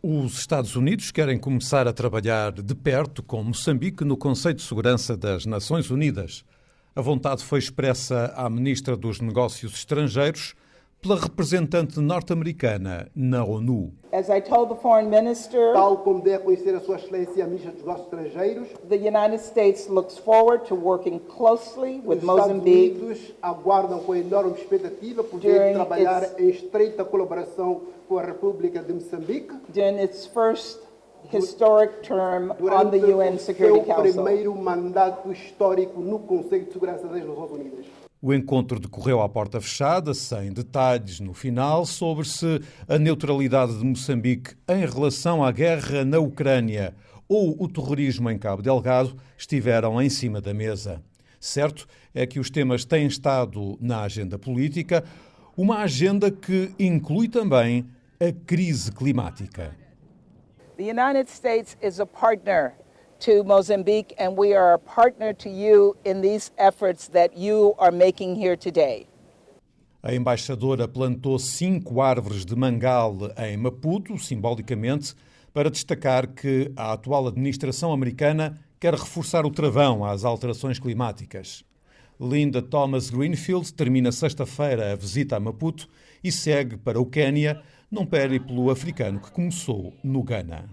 Os Estados Unidos querem começar a trabalhar de perto com Moçambique no Conselho de Segurança das Nações Unidas. A vontade foi expressa à Ministra dos Negócios Estrangeiros pela representante norte-americana na ONU. As I told the foreign minister, Tal como dê a conhecer a Sua Excelência a Ministra dos Negócios Estrangeiros, the United States looks forward to working closely with os Estados Mozambique Unidos aguardam com enorme expectativa poder trabalhar its- em estreita colaboração com a República de Moçambique during its first historic term on durante the UN o Security seu Council. primeiro mandato histórico no Conselho de Segurança das Nações Unidas. O encontro decorreu à porta fechada, sem detalhes no final sobre se a neutralidade de Moçambique em relação à guerra na Ucrânia ou o terrorismo em Cabo Delgado estiveram em cima da mesa. Certo é que os temas têm estado na agenda política, uma agenda que inclui também a crise climática. The United States is a partner to Mozambique, and we are a partner to you in these efforts that you are making here today. A embaixadora plantou cinco árvores de mangal em Maputo, simbolicamente, para destacar que a atual administração americana quer reforçar o travão às alterações climáticas. Linda Thomas Greenfield termina sexta-feira a visita a Maputo e segue para o Quênia, num périplo africano que começou no Ghana.